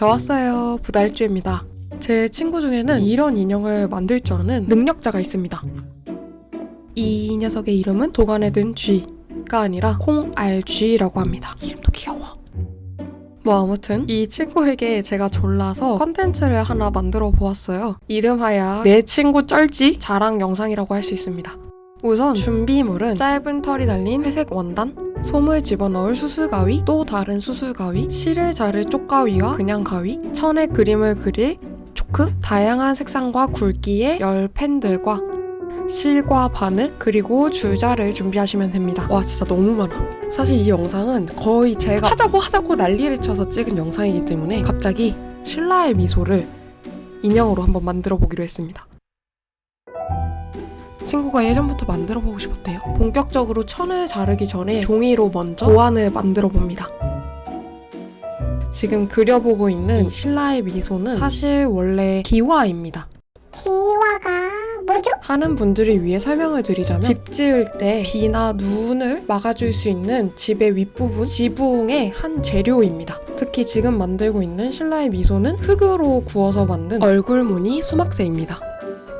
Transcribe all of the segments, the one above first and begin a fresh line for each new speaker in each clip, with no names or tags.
저 왔어요. 부달주입니다. 제 친구 중에는 이런 인형을 만들 줄 아는 능력자가 있습니다. 이 녀석의 이름은 도관에 든 쥐가 아니라 콩알쥐라고 합니다. 이름도 귀여워. 뭐 아무튼 이 친구에게 제가 졸라서 컨텐츠를 하나 만들어 보았어요. 이름하여 내 친구 쩔지 자랑 영상이라고 할 수 있습니다. 우선 준비물은 짧은 털이 달린 회색 원단, 솜을 집어넣을 수술가위, 또 다른 수술가위, 실을 자를 쪽가위와 그냥 가위, 천에 그림을 그릴 초크, 다양한 색상과 굵기의 열 펜들과 실과 바늘, 그리고 줄자를 준비하시면 됩니다. 와 진짜 너무 많아. 사실 이 영상은 거의 제가 하자고 하자고 난리를 쳐서 찍은 영상이기 때문에 갑자기 신라의 미소를 인형으로 한번 만들어 보기로 했습니다. 친구가 예전부터 만들어 보고 싶었대요. 본격적으로 천을 자르기 전에 종이로 먼저 도안을 만들어 봅니다. 지금 그려보고 있는 이 신라의 미소는 사실 원래 기와입니다.
기와가 뭐죠?
하는 분들을 위해 설명을 드리자면 집 지을 때 비나 눈을 막아줄 수 있는 집의 윗부분 지붕의 한 재료입니다. 특히 지금 만들고 있는 신라의 미소는 흙으로 구워서 만든 얼굴 무늬 수막새입니다.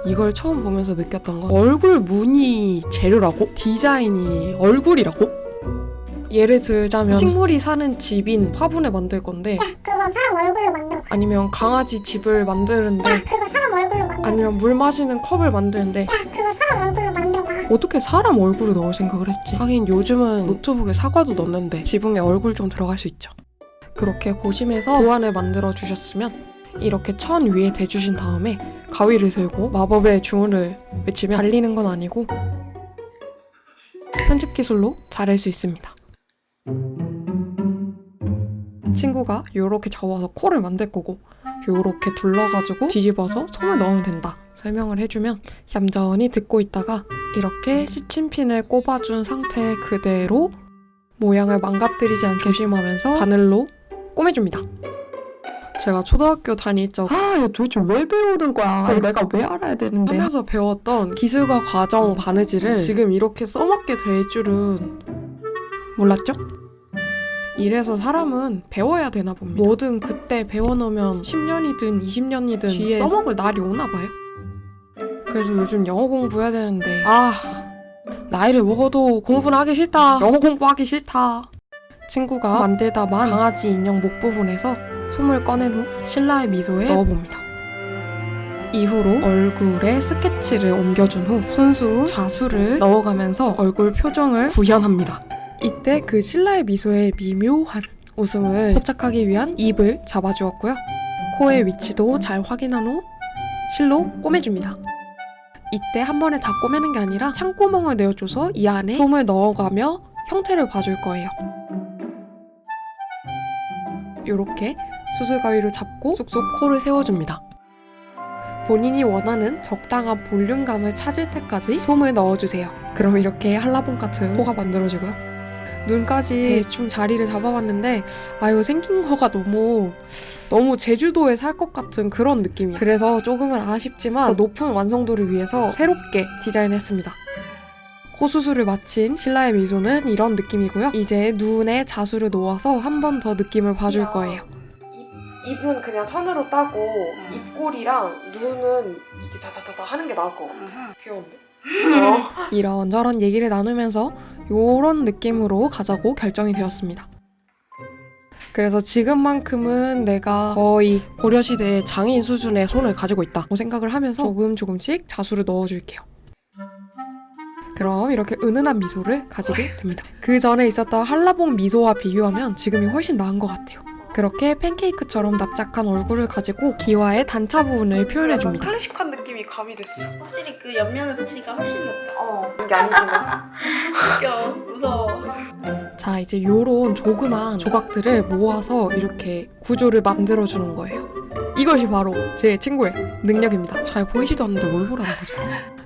이걸 처음 보면서 느꼈던 건 얼굴 무늬 재료라고? 디자인이 얼굴이라고? 예를 들자면 식물이 사는 집인 화분을 만들 건데
야 그거 사람 얼굴로 만들어
아니면 강아지 집을 만드는데
야 그거 사람 얼굴로 만들어
아니면 물 마시는 컵을 만드는데
야 그거 사람 얼굴로 만들어봐
어떻게 사람 얼굴을 넣을 생각을 했지? 하긴 요즘은 노트북에 사과도 넣는데 지붕에 얼굴 좀 들어갈 수 있죠. 그렇게 고심해서 도안을 만들어 주셨으면 이렇게 천 위에 대주신 다음에 가위를 들고 마법의 주문을 외치면 잘리는 건 아니고 편집 기술로 자를 수 있습니다. 친구가 요렇게 접어서 코를 만들 거고 요렇게 둘러가지고 뒤집어서 솜을 넣으면 된다 설명을 해주면 얌전히 듣고 있다가 이렇게 시침핀을 꼽아준 상태 그대로 모양을 망가뜨리지 않게 조심하면서 바늘로 꼬매줍니다. 제가 초등학교 다닐 적 아, 이거 도대체 왜 배우는 거야? 이걸 내가 왜 알아야 되는데? 하면서 배웠던 기술과 과정 바느질을 지금 이렇게 써먹게 될 줄은 몰랐죠? 이래서 사람은 배워야 되나 봅니다. 뭐든 그때 배워놓으면 10년이든 20년이든 뒤에 써먹을 날이 오나 봐요. 그래서 요즘 영어 공부해야 되는데 아 나이를 먹어도 공부는 하기 싫다. 영어 공부하기 싫다. 친구가 만들다만 강아지 인형 목 부분에서 솜을 꺼낸 후 신라의 미소에 넣어봅니다. 이후로 얼굴에 스케치를 옮겨준 후 순수 자수를 넣어가면서 얼굴 표정을 구현합니다. 이때 그 신라의 미소에 미묘한 웃음을 포착하기 위한 입을 잡아주었고요. 코의 위치도 잘 확인한 후 실로 꼬매줍니다. 이때 한 번에 다 꼬매는 게 아니라 창구멍을 내어줘서 이 안에 솜을 넣어가며 형태를 봐줄 거예요. 이렇게 수술가위를 잡고 쑥쑥 코를 세워줍니다. 본인이 원하는 적당한 볼륨감을 찾을 때까지 솜을 넣어주세요. 그럼 이렇게 한라봉 같은 코가 만들어지고요. 눈까지 대충 자리를 잡아봤는데 아 이거 생긴 거가 너무 너무 제주도에 살 것 같은 그런 느낌이에요. 그래서 조금은 아쉽지만 더 높은 완성도를 위해서 새롭게 디자인했습니다. 코 수술을 마친 신라의 미소는 이런 느낌이고요. 이제 눈에 자수를 놓아서 한 번 더 느낌을 봐줄 거예요. 입은 그냥 선으로 따고
음.
입꼬리랑 눈은 이게 다다다다 하는 게 나을 것 같아.
음.
귀여운데? 어. 이런저런 얘기를 나누면서 요런 느낌으로 가자고 결정이 되었습니다. 그래서 지금만큼은 내가 거의 고려시대의 장인 수준의 손을 가지고 있다고 생각을 하면서 조금 조금씩 자수를 넣어줄게요. 그럼 이렇게 은은한 미소를 가지게 됩니다. 그 전에 있었던 한라봉 미소와 비교하면 지금이 훨씬 나은 것 같아요. 그렇게 팬케이크처럼 납작한 얼굴을 가지고 기와의 단차 부분을 표현해줍니다. 클래식한 느낌이 가미됐어.
확실히 그 옆면을 붙이니까 훨씬 높다.
어, 이게 아니지만.
웃겨, 무서워.
자, 이제 요런 조그만 조각들을 모아서 이렇게 구조를 만들어주는 거예요. 이것이 바로 제 친구의 능력입니다. 잘 보이지도 않는데 뭘 보라는 거죠?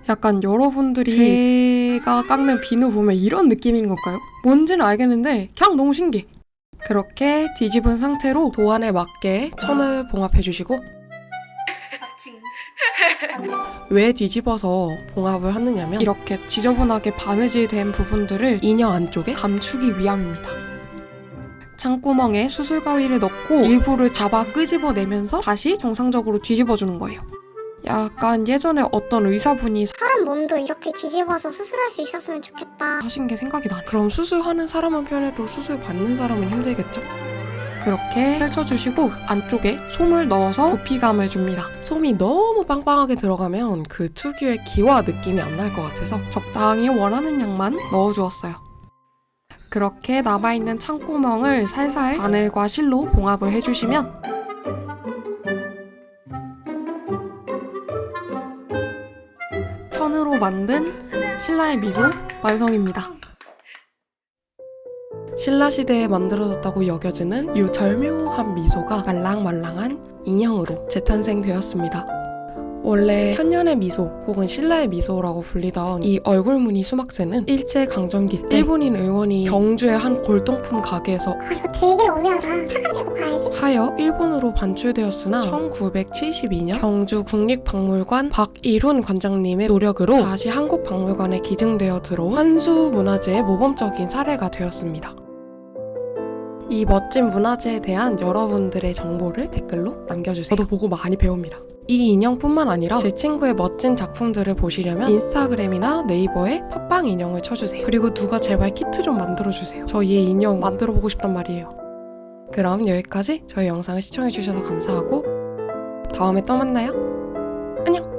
약간 여러분들이 제 가 깎는 비누 보면 이런 느낌인 걸까요? 뭔지는 알겠는데 그냥 너무 신기해. 그렇게 뒤집은 상태로 도안에 맞게 천을 봉합해주시고
하칭.
왜 뒤집어서 봉합을 하느냐면 이렇게 지저분하게 바느질 된 부분들을 인형 안쪽에 감추기 위함입니다.
창구멍에 수술 가위를 넣고 일부를 잡아 끄집어내면서 다시 정상적으로 뒤집어주는 거예요. 약간 예전에 어떤 의사분이
사람 몸도 이렇게 뒤집어서 수술할 수 있었으면 좋겠다.
하신 게 생각이 나네. 그럼 수술하는 사람은 편해도 수술 받는 사람은 힘들겠죠? 그렇게 펼쳐주시고 안쪽에 솜을 넣어서 부피감을 줍니다. 솜이 너무 빵빵하게 들어가면 그 특유의 기와 느낌이 안 날 것 같아서 적당히 원하는 양만 넣어주었어요. 그렇게 남아있는 창구멍을 살살 바늘과 실로 봉합을 해주시면 천으로 만든 신라의 미소 완성입니다. 신라 시대에 만들어졌다고 여겨지는 이 절묘한 미소가 말랑말랑한 인형으로 재탄생되었습니다. 원래 천년의 미소 혹은 신라의 미소라고 불리던 이 얼굴무늬 수막새는 일제 강점기 때 일본인 의원이 경주의 한 골동품 가게에서
아 이거 되게 오묘하다. 가야지.
하여 일본으로 반출되었으나 1972년 경주 국립박물관 박일훈 관장님의 노력으로 다시 한국박물관에 기증되어 들어온 한수 문화재의 모범적인 사례가 되었습니다. 이 멋진 문화재에 대한 여러분들의 정보를 댓글로 남겨주세요. 저도 보고 많이 배웁니다. 이 인형뿐만 아니라 제 친구의 멋진 작품들을 보시려면 인스타그램이나 네이버에 팟빵 인형을 쳐주세요. 그리고 누가 제발 키트 좀 만들어주세요. 저 얘 인형 만들어보고 싶단 말이에요. 그럼 여기까지 저희 영상을 시청해주셔서 감사하고 다음에 또 만나요. 안녕!